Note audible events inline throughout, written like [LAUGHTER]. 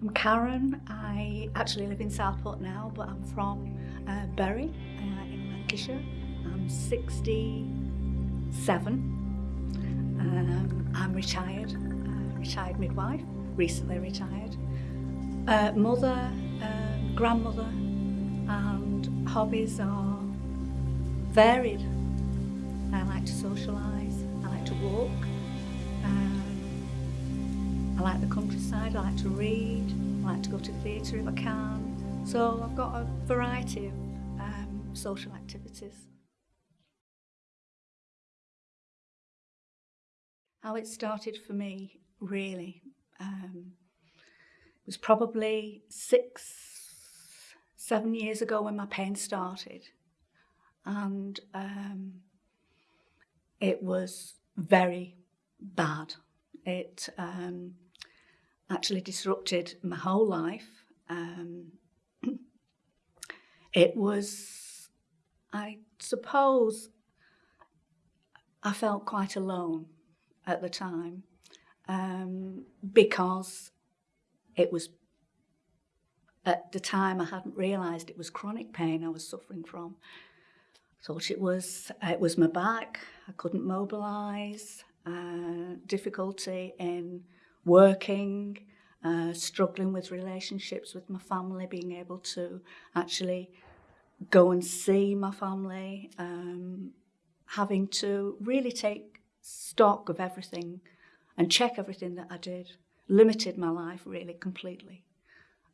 I'm Karen. I actually live in Southport now, but I'm from uh, Bury uh, in Lancashire. I'm 67. Um, I'm retired, uh, retired midwife, recently retired. Uh, mother, uh, grandmother, and hobbies are varied. I like to socialise, I like to walk, um, I like the countryside, I like to read, I like to go to the theatre if I can. So I've got a variety of um, social activities. How it started for me, really, um, was probably six, seven years ago when my pain started. And um, it was very bad. It um, actually disrupted my whole life. Um, [CLEARS THROAT] it was, I suppose, I felt quite alone at the time um, because it was at the time I hadn't realised it was chronic pain I was suffering from. Thought it was it was my back. I couldn't mobilise. Uh, difficulty in working, uh, struggling with relationships with my family, being able to actually go and see my family, um, having to really take stock of everything and check everything that I did, limited my life really completely.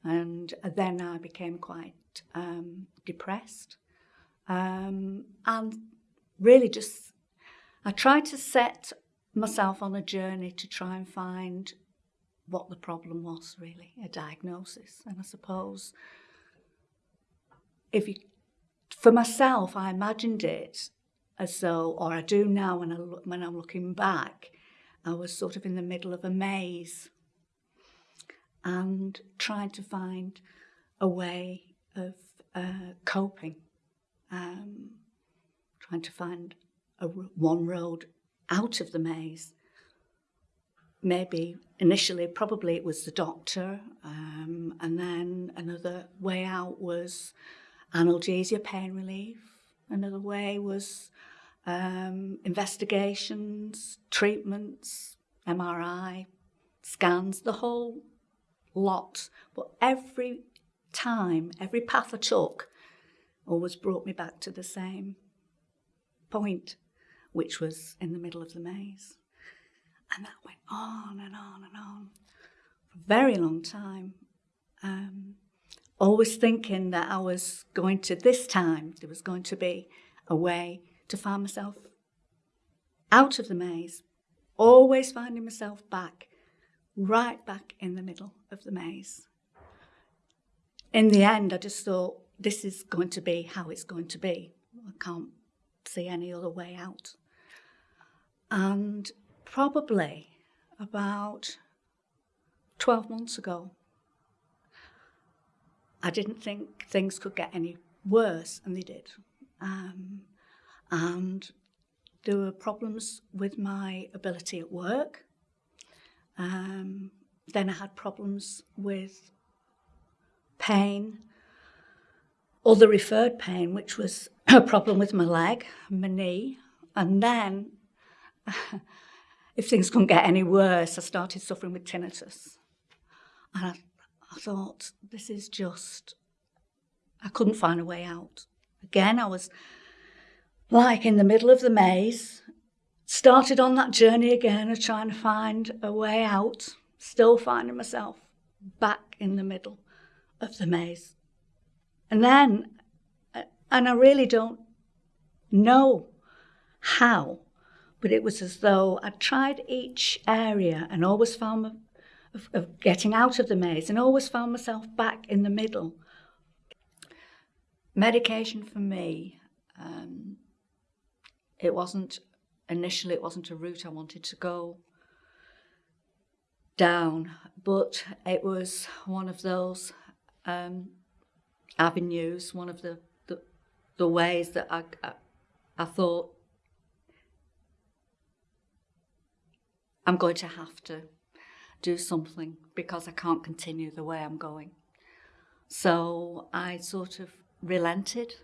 And then I became quite um, depressed um, and really just, I tried to set myself on a journey to try and find what the problem was really, a diagnosis. And I suppose if you, for myself, I imagined it as though, or I do now when, I look, when I'm looking back, I was sort of in the middle of a maze and trying to find a way of uh, coping, um, trying to find a one road out of the maze. Maybe initially, probably it was the doctor, um, and then another way out was analgesia, pain relief. Another way was um, investigations, treatments, MRI, scans, the whole lot. But every time, every path I took always brought me back to the same point, which was in the middle of the maze. And that went on and on and on for a very long time. Um, always thinking that I was going to, this time, there was going to be a way to find myself out of the maze, always finding myself back, right back in the middle of the maze. In the end, I just thought, this is going to be how it's going to be. I can't see any other way out. And probably about 12 months ago, I didn't think things could get any worse, and they did. Um, and there were problems with my ability at work. Um, then I had problems with pain, other referred pain, which was [COUGHS] a problem with my leg, my knee. And then, [LAUGHS] if things couldn't get any worse, I started suffering with tinnitus. And I, I thought, this is just, I couldn't find a way out. Again, I was like in the middle of the maze, started on that journey again of trying to find a way out, still finding myself back in the middle of the maze. And then, and I really don't know how, but it was as though I tried each area and always found of, of getting out of the maze and always found myself back in the middle. Medication for me um, it wasn't, initially it wasn't a route I wanted to go down, but it was one of those um, avenues, one of the, the, the ways that I, I, I thought I'm going to have to do something because I can't continue the way I'm going. So I sort of relented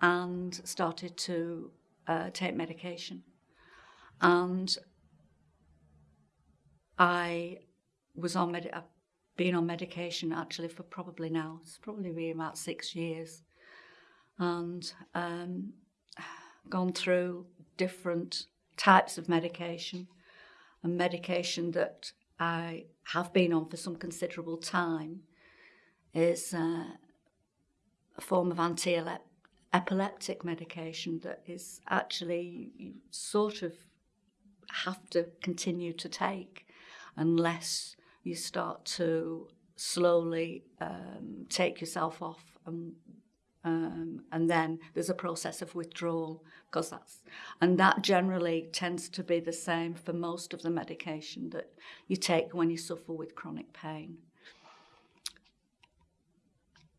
and started to uh, take medication. And I was on med- I've been on medication actually for probably now, it's probably been about six years. And um, [SIGHS] gone through different types of medication and medication that I have been on for some considerable time is uh, a form of anti-epileptic medication that is actually you sort of have to continue to take unless you start to slowly um, take yourself off and um, and then there's a process of withdrawal because that's and that generally tends to be the same for most of the medication that you take when you suffer with chronic pain.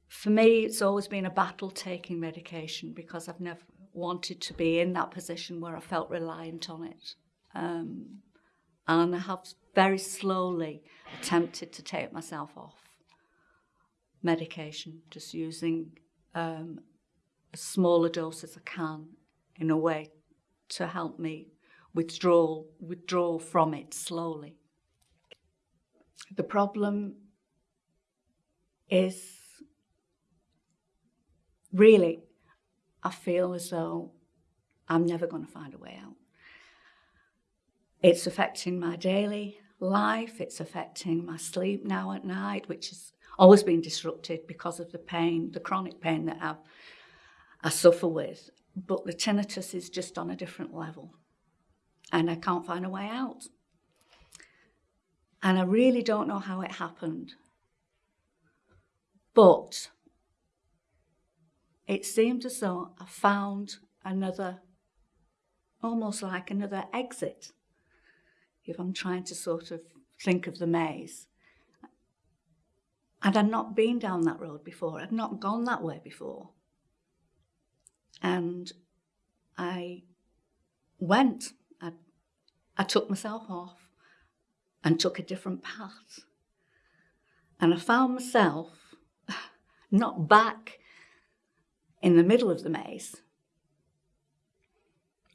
For me, it's always been a battle taking medication because I've never wanted to be in that position where I felt reliant on it. Um, and I have very slowly attempted to take myself off medication, just using um, as small a dose as I can in a way to help me withdraw, withdraw from it slowly. The problem is really, I feel as though I'm never going to find a way out. It's affecting my daily life, it's affecting my sleep now at night, which has always been disrupted because of the pain, the chronic pain that I've, I suffer with. But the tinnitus is just on a different level and I can't find a way out. And I really don't know how it happened. But it seemed as though I found another, almost like another exit, if I'm trying to sort of think of the maze. And I'd not been down that road before, I'd not gone that way before. And I went, I, I took myself off and took a different path. And I found myself [LAUGHS] not back in the middle of the maze,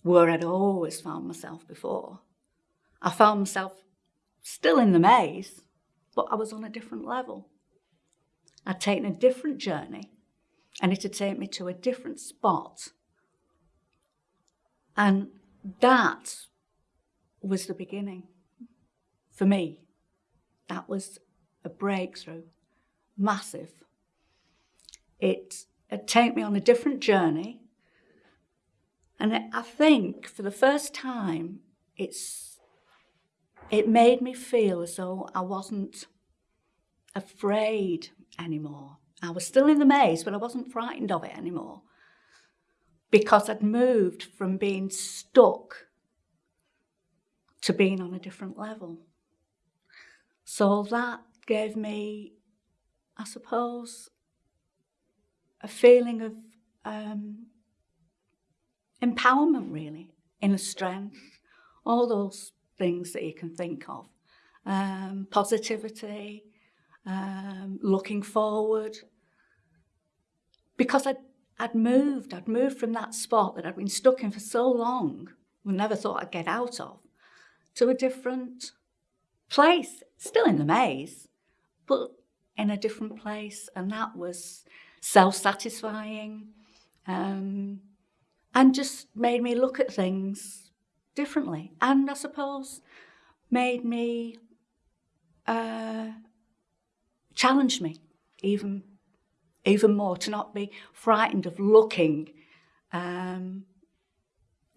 where I'd always found myself before. I found myself still in the maze, but I was on a different level. I'd taken a different journey and it had taken me to a different spot. And that was the beginning for me. That was a breakthrough, massive. It it take me on a different journey. And I think for the first time, it's, it made me feel as though I wasn't afraid anymore. I was still in the maze, but I wasn't frightened of it anymore because I'd moved from being stuck to being on a different level. So that gave me, I suppose, a feeling of um, empowerment, really, inner strength, all those things that you can think of. Um, positivity, um, looking forward. Because I'd, I'd moved, I'd moved from that spot that I'd been stuck in for so long, and never thought I'd get out of, to a different place, still in the maze, but in a different place. And that was self-satisfying, um, and just made me look at things differently. And I suppose made me uh, challenge me even even more to not be frightened of looking um,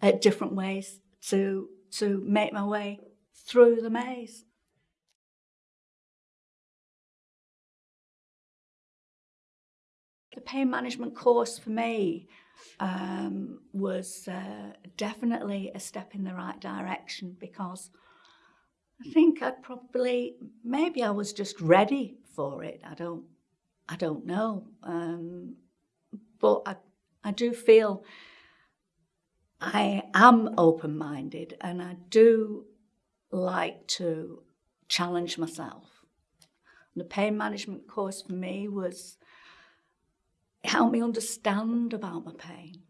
at different ways to to make my way through the maze. The pain management course for me um, was uh, definitely a step in the right direction because I think I'd probably, maybe I was just ready for it. I don't, I don't know. Um, but I, I do feel I am open-minded and I do like to challenge myself. The pain management course for me was it helped me understand about my pain,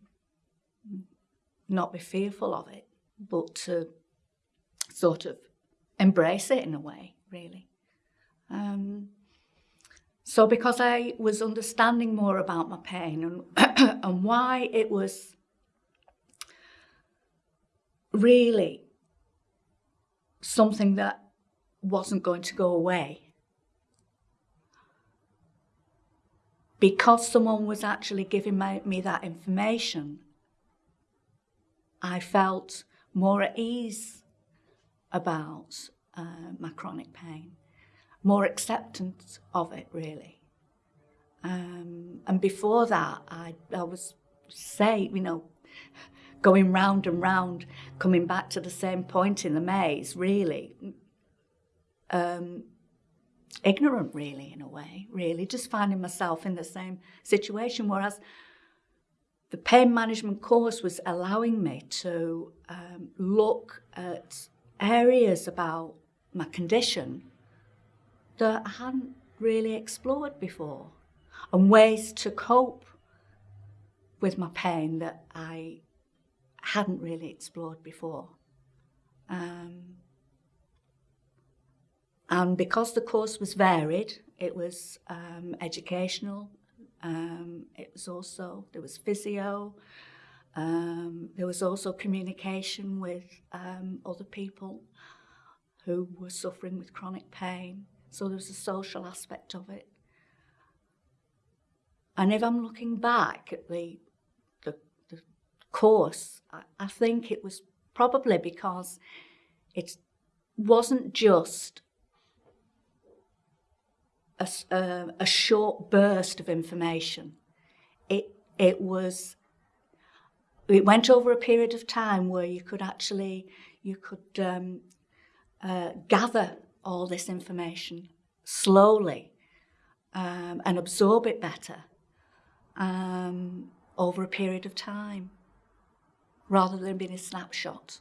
not be fearful of it, but to sort of embrace it in a way, really. Um, so because I was understanding more about my pain and, [CLEARS THROAT] and why it was really something that wasn't going to go away. Because someone was actually giving my, me that information, I felt more at ease about uh, my chronic pain, more acceptance of it, really. Um, and before that, I, I was, say, you know, going round and round, coming back to the same point in the maze, really. Um, ignorant, really, in a way, really, just finding myself in the same situation. Whereas the pain management course was allowing me to um, look at areas about my condition that I hadn't really explored before and ways to cope with my pain that I hadn't really explored before. Um, and because the course was varied, it was um, educational, um, it was also, there was physio, um, there was also communication with um, other people who were suffering with chronic pain. So there was a social aspect of it. And if I'm looking back at the the course, I think it was probably because it wasn't just a, a, a, short burst of information. It, it was, it went over a period of time where you could actually, you could um, uh, gather all this information slowly um, and absorb it better um, over a period of time rather than being a snapshot.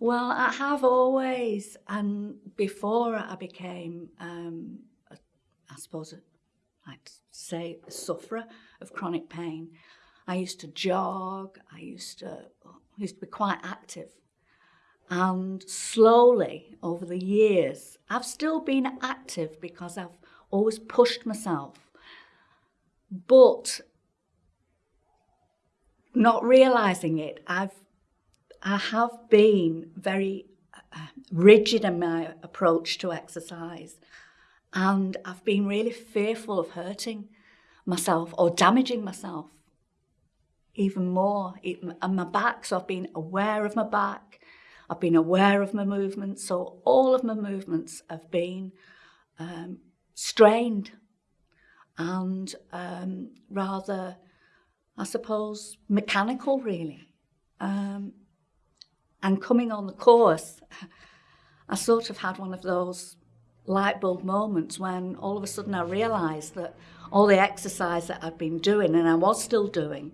Well, I have always, and before I became, um, a, I suppose, I'd say a sufferer of chronic pain, I used to jog, I used to, I used to be quite active. And slowly, over the years, I've still been active because I've always pushed myself. But not realizing it, I've I have been very uh, rigid in my approach to exercise, and I've been really fearful of hurting myself or damaging myself even more. And my back, so I've been aware of my back, I've been aware of my movements, so all of my movements have been um, strained and um, rather I suppose, mechanical really. Um, and coming on the course, I sort of had one of those light bulb moments when all of a sudden I realised that all the exercise that I'd been doing and I was still doing,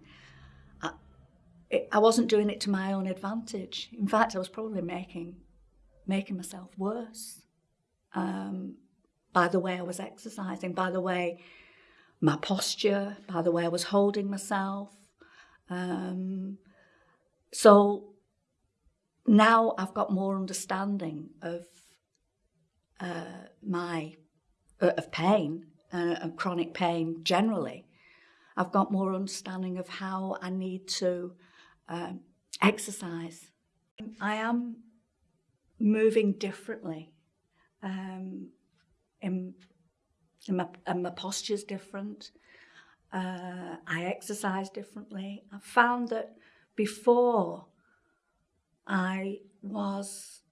it, I wasn't doing it to my own advantage. In fact, I was probably making, making myself worse um, by the way I was exercising, by the way my posture, by the way I was holding myself. Um, so now I've got more understanding of uh, my uh, of pain uh, and chronic pain generally. I've got more understanding of how I need to um, exercise. I am moving differently um, in and my, and my posture's different. Uh, I exercise differently. I found that before I was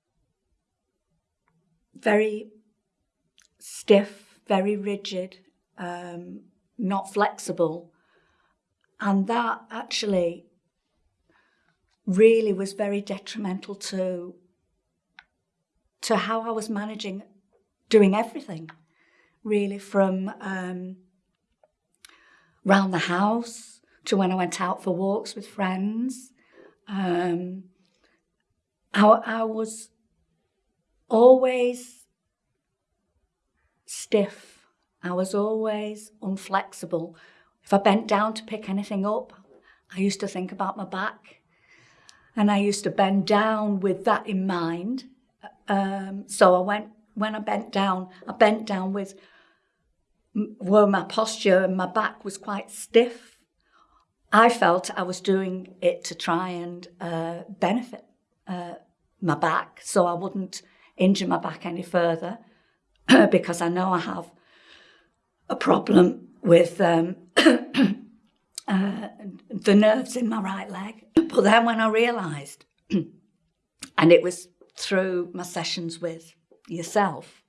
very stiff, very rigid, um, not flexible. And that actually really was very detrimental to, to how I was managing doing everything really from um, round the house to when I went out for walks with friends. Um, I, I was always stiff. I was always unflexible. If I bent down to pick anything up, I used to think about my back. And I used to bend down with that in mind. Um, so I went, when I bent down, I bent down with where my posture and my back was quite stiff. I felt I was doing it to try and uh, benefit uh, my back so I wouldn't injure my back any further [CLEARS THROAT] because I know I have a problem with um, [CLEARS THROAT] uh, the nerves in my right leg. But then when I realised, [CLEARS THROAT] and it was through my sessions with yourself,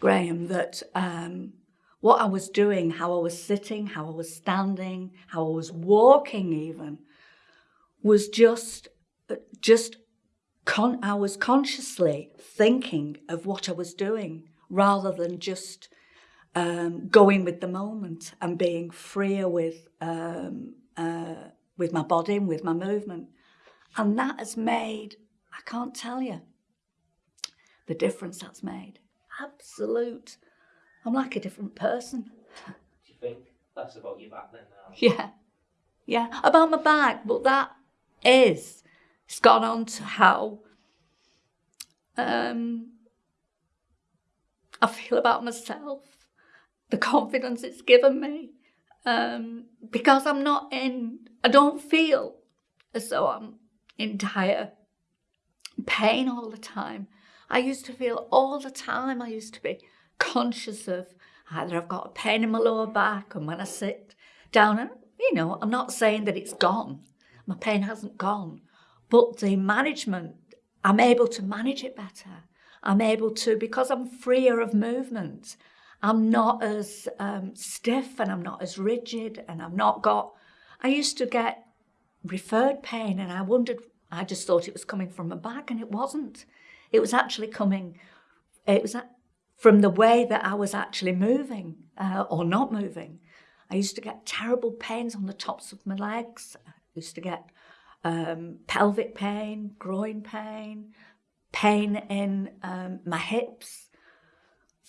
Graham, that um, what I was doing, how I was sitting, how I was standing, how I was walking even, was just, just con- I was consciously thinking of what I was doing rather than just um, going with the moment and being freer with um, uh, with my body and with my movement. And that has made, I can't tell you, the difference that's made. Absolute. I'm like a different person. Do you think that's about you back then now? Yeah. Yeah. About my back, but that is. It's gone on to how um, I feel about myself, the confidence it's given me. Um, because I'm not in, I don't feel as though I'm in dire pain all the time. I used to feel all the time, I used to be conscious of either I've got a pain in my lower back and when I sit down and, you know, I'm not saying that it's gone. My pain hasn't gone. But the management, I'm able to manage it better. I'm able to, because I'm freer of movement, I'm not as um, stiff and I'm not as rigid and I've not got, I used to get referred pain and I wondered, I just thought it was coming from my back and it wasn't. It was actually coming, it was from the way that I was actually moving uh, or not moving. I used to get terrible pains on the tops of my legs. I used to get um, pelvic pain, groin pain, pain in um, my hips.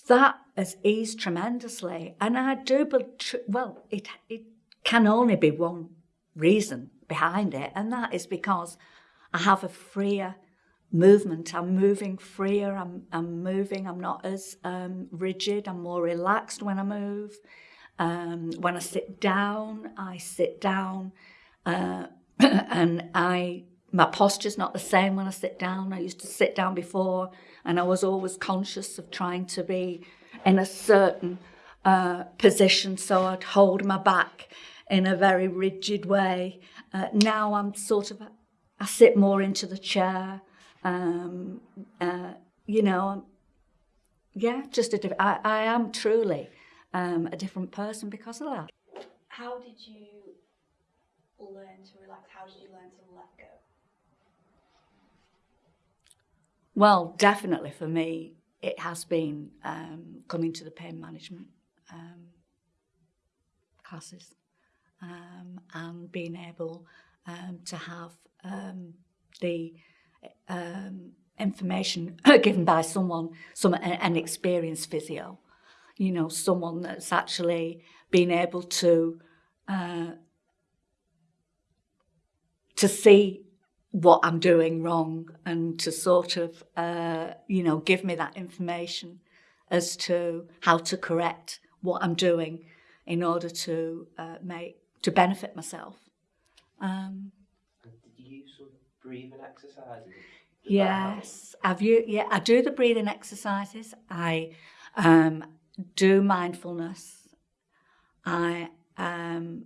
That has eased tremendously. And I do, but well, it, it can only be one reason behind it, and that is because I have a freer movement. I'm moving freer, I'm, I'm moving, I'm not as um, rigid, I'm more relaxed when I move. Um, when I sit down, I sit down uh, [CLEARS THROAT] and I my posture's not the same when I sit down. I used to sit down before and I was always conscious of trying to be in a certain uh, position so I'd hold my back in a very rigid way. Uh, now I'm sort of, I sit more into the chair. Um, uh, you know, yeah, just a different, I, I am truly um, a different person because of that. How did you learn to relax? How did you learn to let go? Well, definitely for me, it has been um, coming to the pain management um, classes um, and being able um, to have um, the um, information [LAUGHS] given by someone, some an experienced physio, you know, someone that's actually been able to uh, to see what I'm doing wrong and to sort of, uh, you know, give me that information as to how to correct what I'm doing in order to uh, make to benefit myself. Um, did you use some breathing exercises? yes, have you? Yeah, I do the breathing exercises. I um, do mindfulness. I um,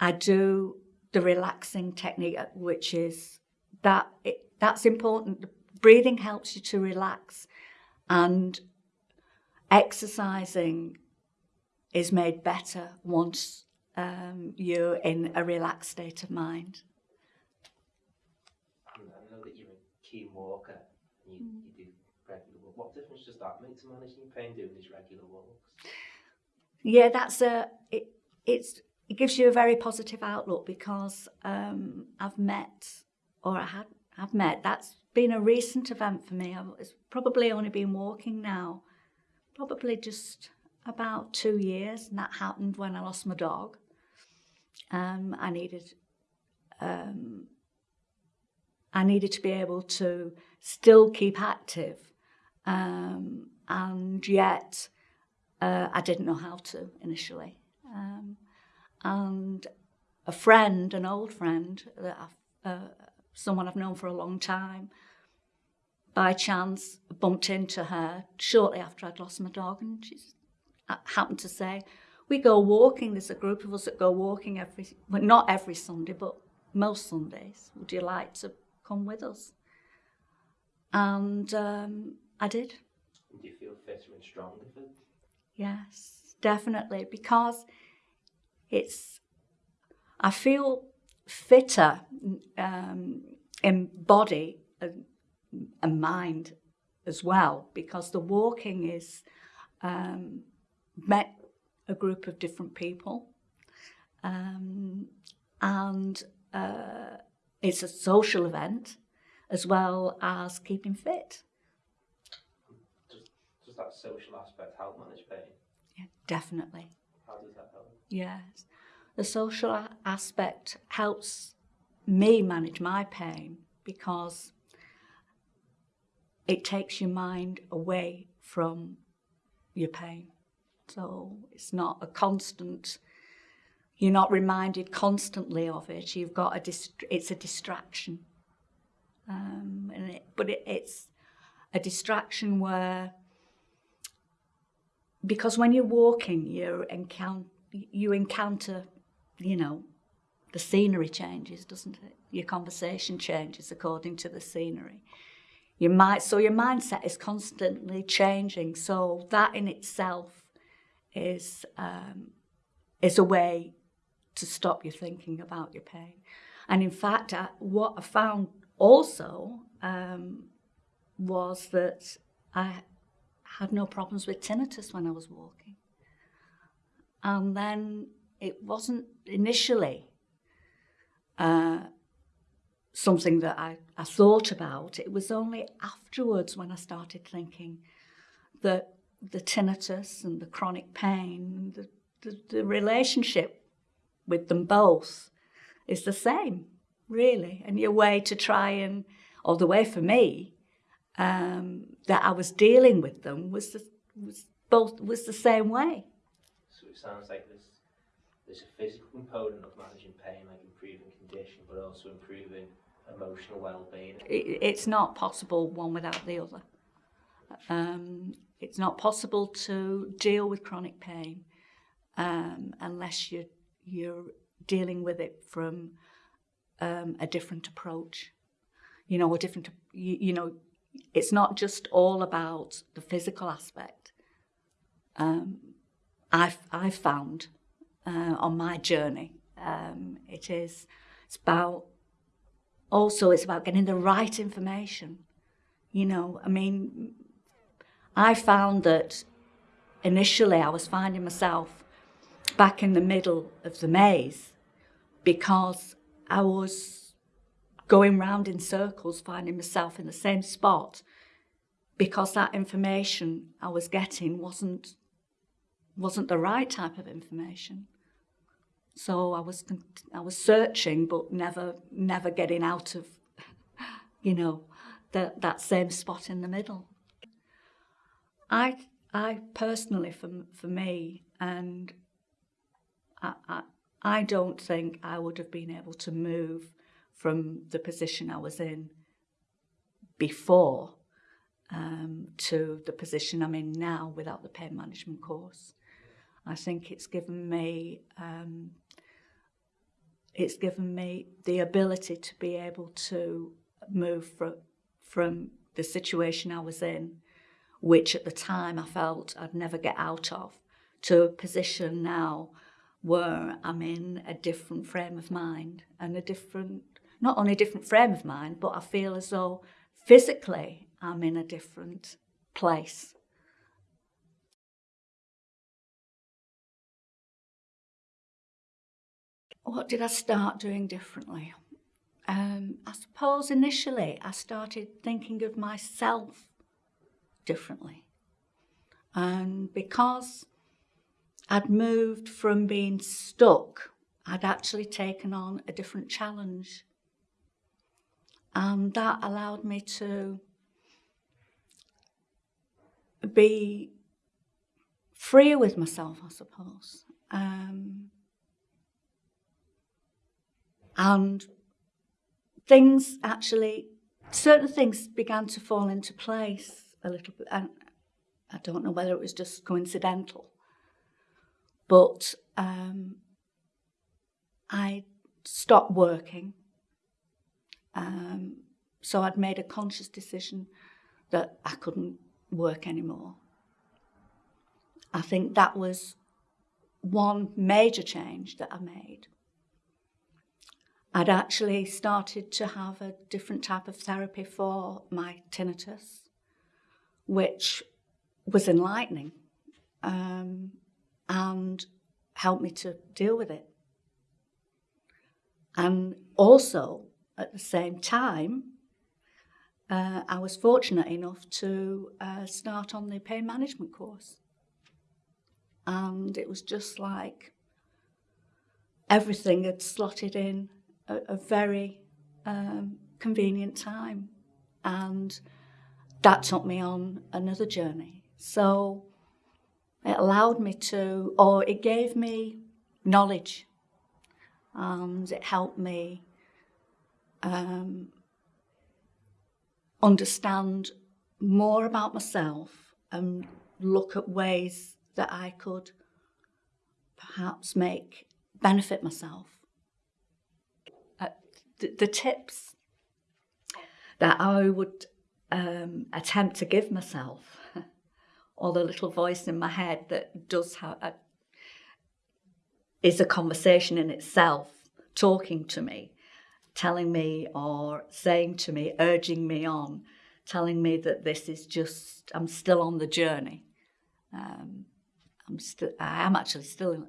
I do the relaxing technique, which is that it, that's important. Breathing helps you to relax, and exercising is made better once um, you're in a relaxed state of mind. I know that you're a keen walker and you, mm. you do regular walk. What difference does that make to managing your pain doing these regular walks? Yeah, that's a it, it's it gives you a very positive outlook because um, I've met, or I had, I've met, that's been a recent event for me. I've it's probably only been walking now, probably just about two years, and that happened when I lost my dog. Um, I needed, um, I needed to be able to still keep active, um, and yet uh, I didn't know how to initially. And a friend, an old friend, that I've, uh, someone I've known for a long time, by chance bumped into her shortly after I'd lost my dog, and she happened to say, "We go walking. There's a group of us that go walking every, well, not every Sunday, but most Sundays. Would you like to come with us?" And um, I did. Do you feel fitter and stronger Yes, definitely, because it's. I feel fitter um, in body and, and mind as well because the walking is um, met a group of different people um, and uh, it's a social event as well as keeping fit. Does, does that social aspect help manage pain? Yeah, definitely. How does that help? Yes. The social aspect helps me manage my pain because it takes your mind away from your pain. So it's not a constant, you're not reminded constantly of it. You've got a, dist- it's a distraction. Um, and it, but it, it's a distraction where, because when you're walking, you encounter, you encounter, you know, the scenery changes, doesn't it? Your conversation changes according to the scenery. Your mind, so your mindset is constantly changing. So that in itself is um, is a way to stop you thinking about your pain. And in fact, I, what I found also um, was that I had no problems with tinnitus when I was walking. And then it wasn't initially uh, something that I, I thought about. It was only afterwards when I started thinking that the tinnitus and the chronic pain, the, the, the relationship with them both is the same, really. And your way to try and, or the way for me, um, that I was dealing with them was, the, was both was the same way. It sounds like there's there's a physical component of managing pain, like improving condition, but also improving emotional well-being. It, it's not possible one without the other. Um, it's not possible to deal with chronic pain um, unless you're, you're dealing with it from um, a different approach. You know, a different, you, you know, it's not just all about the physical aspect. Um, I've, I've found uh, on my journey, um, it is, it's about, also it's about getting the right information. You know, I mean, I found that initially I was finding myself back in the middle of the maze because I was going round in circles, finding myself in the same spot because that information I was getting wasn't wasn't the right type of information. So I was I was searching, but never never getting out of, you know, that that same spot in the middle. I I personally, for for me, and I, I I don't think I would have been able to move from the position I was in before um, to the position I'm in now without the pain management course. I think it's given me um, it's given me the ability to be able to move from from the situation I was in, which at the time I felt I'd never get out of, to a position now where I'm in a different frame of mind and a different, not only a different frame of mind, but I feel as though physically I'm in a different place. What did I start doing differently? um, I suppose initially I started thinking of myself differently. And because I'd moved from being stuck, I'd actually taken on a different challenge. And that allowed me to be freer with myself, I suppose. Um, and things actually, certain things began to fall into place a little bit. And I don't know whether it was just coincidental, but um, I stopped working. Um, so I'd made a conscious decision that I couldn't work anymore. I think that was one major change that I made. I'd actually started to have a different type of therapy for my tinnitus, which was enlightening um, and helped me to deal with it. And also, at the same time, uh, I was fortunate enough to uh, start on the pain management course. And it was just like everything had slotted in a, a very um, convenient time. And that took me on another journey. So it allowed me to, or it gave me knowledge and it helped me um, understand more about myself and look at ways that I could perhaps make benefit myself. Uh, the, tips that I would um, attempt to give myself, [LAUGHS] or the little voice in my head that does have a, is a conversation in itself, talking to me, telling me or saying to me, urging me on, telling me that this is just, I'm still on the journey. Um, I'm still, I am actually still,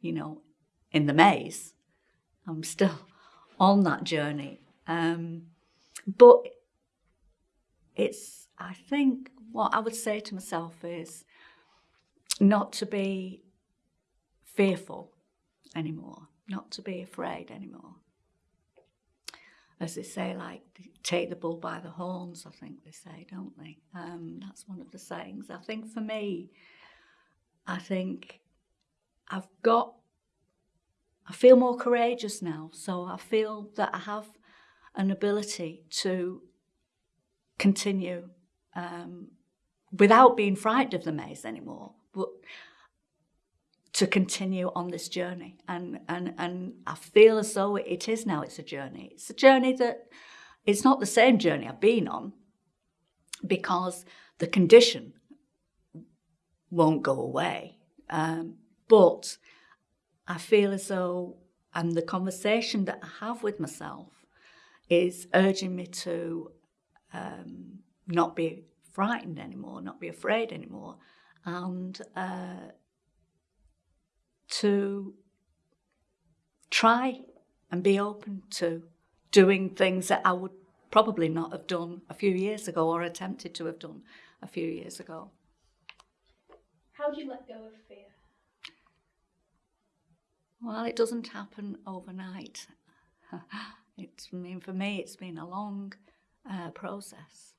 you know, in the maze. I'm still on that journey. Um, but it's, I think, what I would say to myself is not to be fearful anymore, not to be afraid anymore. As they say, like, take the bull by the horns, I think they say, don't they? Um, that's one of the sayings. I think for me, I think I've got, I feel more courageous now. So I feel that I have an ability to continue um, without being frightened of the maze anymore, but to continue on this journey. And, and, and I feel as though it is now, it's a journey. It's a journey that it's not the same journey I've been on because the condition won't go away. Um, but I feel as though, and the conversation that I have with myself is urging me to um, not be frightened anymore, not be afraid anymore, and uh, to try and be open to doing things that I would probably not have done a few years ago or attempted to have done a few years ago. How do you let go of fear? Well, it doesn't happen overnight. [LAUGHS] it's, I mean, for me, it's been a long uh, process.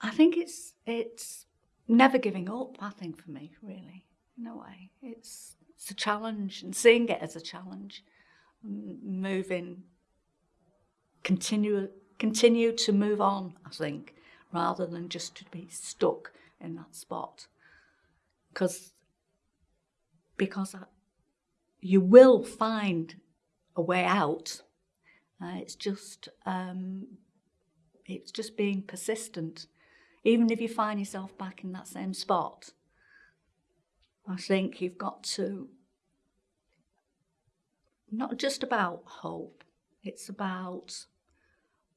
I think it's it's never giving up. I think for me, really, in a way, it's it's a challenge, and seeing it as a challenge, moving, continue continue to move on. I think rather than just to be stuck in that spot, because because you will find a way out. Uh, it's just um, it's just being persistent even if you find yourself back in that same spot, I think you've got to not just about hope, it's about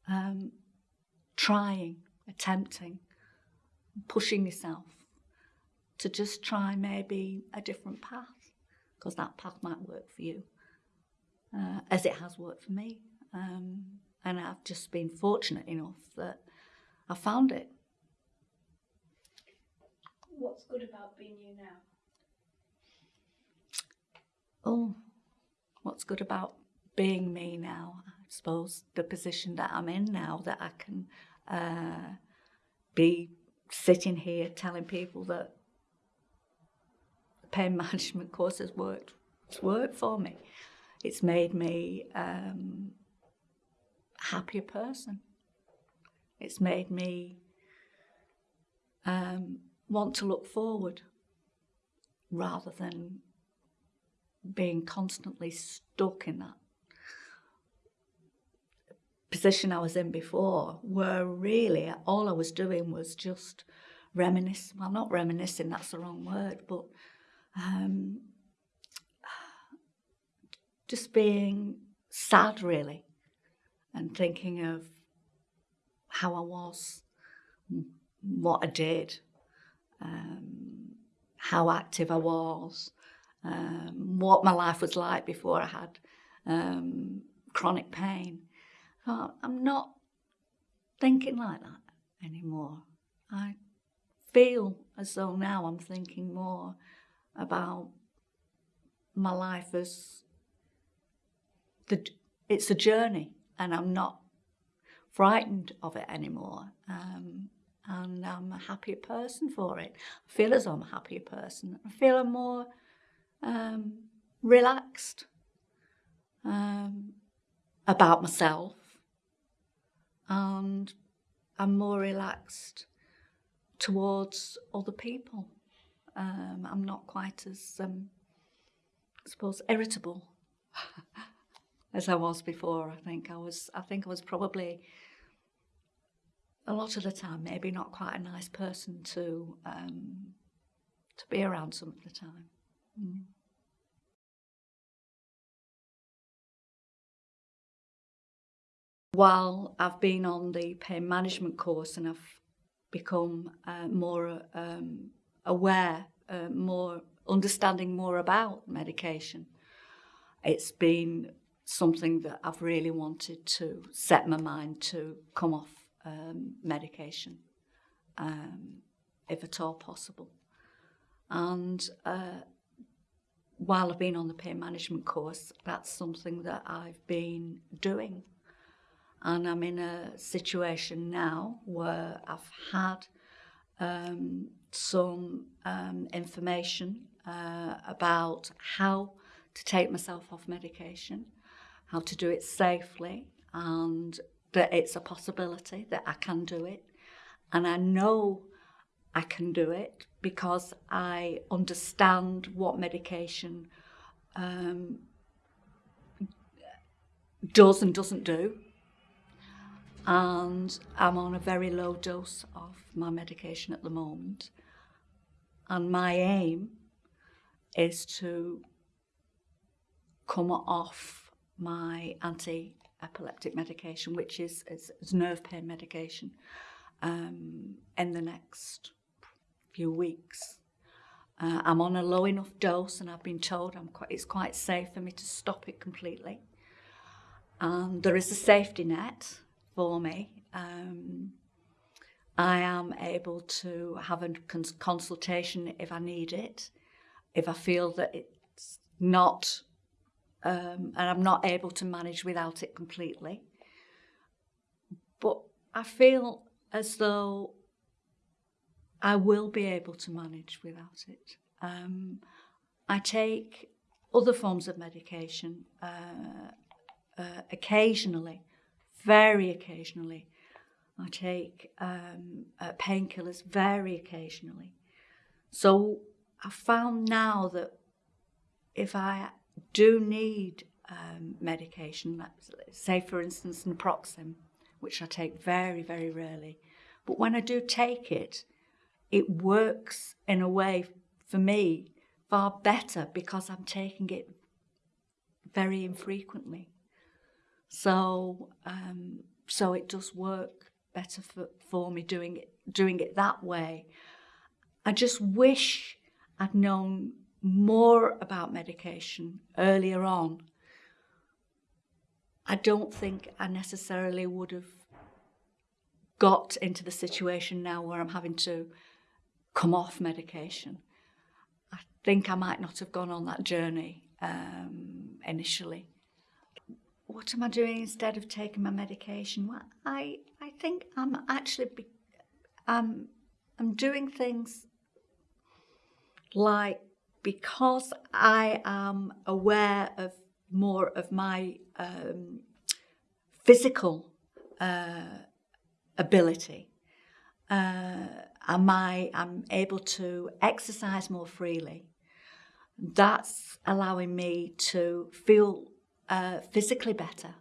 um, trying, attempting, pushing yourself to just try maybe a different path because that path might work for you. uh, as it has worked for me. Um, and I've just been fortunate enough that I found it. What's good about being you now? Oh, what's good about being me now? I suppose the position that I'm in now, that I can uh, be sitting here telling people that pain [LAUGHS] management course has worked. It's worked for me. It's made me um, a happier person. It's made me um, want to look forward rather than being constantly stuck in that position I was in before, where really all I was doing was just reminisce. Well, not reminiscing, that's the wrong word, but um, just being sad, really, and thinking of how I was, what I did, um, how active I was, um, what my life was like before I had um, chronic pain. I'm not thinking like that anymore. I feel as though now I'm thinking more about my life as the it's a journey, and I'm not frightened of it anymore. Um, and I'm a happier person for it. I feel as though I'm a happier person. I feel I'm more um, relaxed um, about myself, and I'm more relaxed towards other people. Um, I'm not quite as, um, I suppose, irritable [LAUGHS] as I was before. I think I was. I think I was probably a lot of the time maybe not quite a nice person to um, to be around some of the time. Mm. While I've been on the pain management course and I've become uh, more um, aware, uh, more understanding more about medication, it's been something that I've really wanted to set my mind to come off um, medication, um, if at all possible. And uh, while I've been on the pain management course, that's something that I've been doing. And I'm in a situation now where I've had um, some um, information uh, about how to take myself off medication, how to do it safely, and that it's a possibility that I can do it. And I know I can do it because I understand what medication um, does and doesn't do. And I'm on a very low dose of my medication at the moment. And my aim is to come off my anti epileptic medication, which is, is, is nerve pain medication, um, in the next few weeks. Uh, I'm on a low enough dose, and I've been told I'm quite, it's quite safe for me to stop it completely. And there is a safety net for me. Um, I am able to have a cons- consultation if I need it, if I feel that it's not um, and I'm not able to manage without it completely. But I feel as though I will be able to manage without it. Um, I take other forms of medication uh, uh, occasionally, very occasionally. I take um, uh, painkillers very occasionally. So I found now that if I do need um, medication, say for instance naproxen, which I take very, very rarely. But when I do take it, it works in a way for me far better because I'm taking it very infrequently. So, um, so it does work better for, for me doing it, doing it that way. I just wish I'd known more about medication earlier on I don't think I necessarily would have got into the situation now where I'm having to come off medication. I think I might not have gone on that journey um, initially. What am I doing instead of taking my medication? Well, I I think I'm actually be, I'm I'm doing things like because I am aware of more of my um, physical uh, ability. Uh, am I am able to exercise more freely. That's allowing me to feel uh, physically better.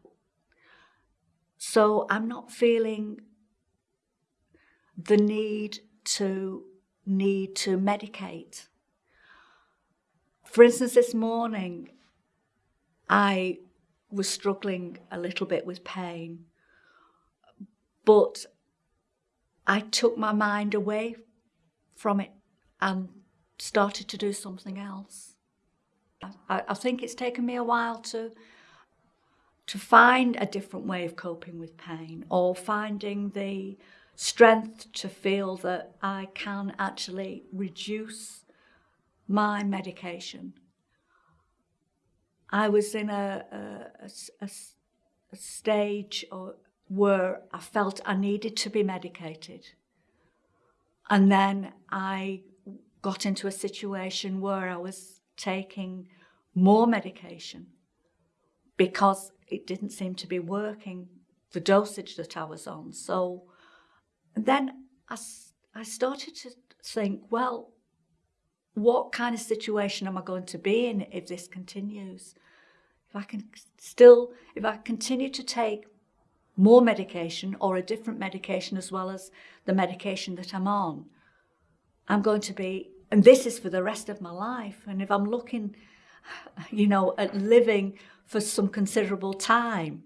So I'm not feeling the need to need to medicate. For instance, this morning I was struggling a little bit with pain, but I took my mind away from it and started to do something else. I, I think it's taken me a while to to find a different way of coping with pain or finding the strength to feel that I can actually reduce my medication. I was in a, a, a, a stage or, where I felt I needed to be medicated. And then I got into a situation where I was taking more medication because it didn't seem to be working, the dosage that I was on. So then I, I started to think, well, what kind of situation am I going to be in if this continues? If I can still, if I continue to take more medication or a different medication as well as the medication that I'm on, I'm going to be, and this is for the rest of my life. And if I'm looking, you know, at living for some considerable time,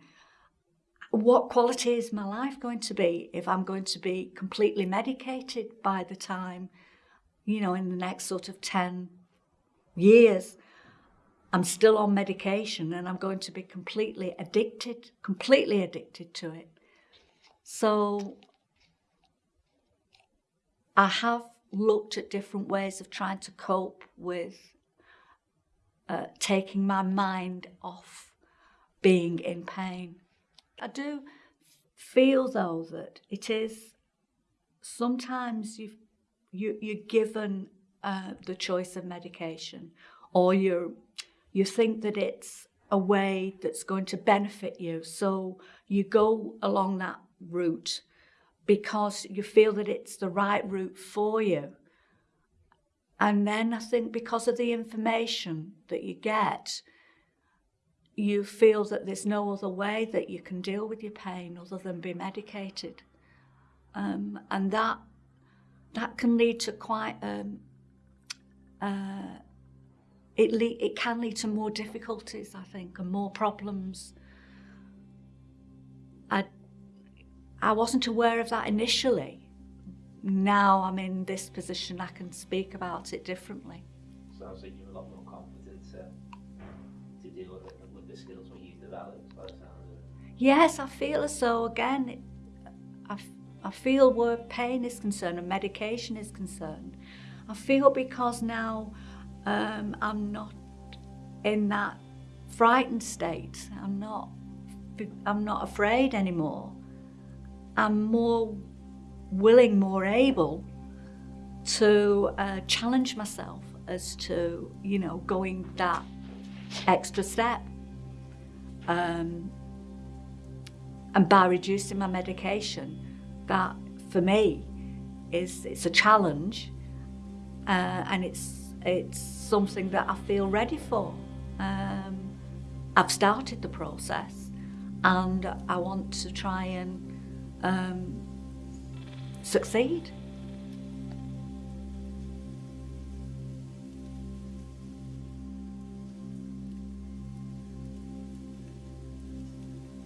what quality is my life going to be if I'm going to be completely medicated by the time, you know, in the next sort of 10 years? I'm still on medication and I'm going to be completely addicted, completely addicted to it. So I have looked at different ways of trying to cope with uh, taking my mind off being in pain. I do feel though that it is sometimes you've, you, you're given uh, the choice of medication or you're you think that it's a way that's going to benefit you. So you go along that route because you feel that it's the right route for you. And then I think because of the information that you get, you feel that there's no other way that you can deal with your pain other than be medicated. Um, and that that can lead to quite um, uh, it, le- it can lead to more difficulties, I think, and more problems. I, I wasn't aware of that initially. Now I'm in this position, I can speak about it differently. Sounds like you're a lot more confident to, to deal with it with the skills what you've developed by the sound of it. Yes, I feel as though, again, it, I, I feel where pain is concerned and medication is concerned. I feel because now um, I'm not in that frightened state. I'm not, I'm not afraid anymore. I'm more willing, more able to uh, challenge myself as to, you know, going that extra step. Um, and by reducing my medication, that for me is it's a challenge uh, and it's it's something that I feel ready for. Um, I've started the process and I want to try and um, succeed.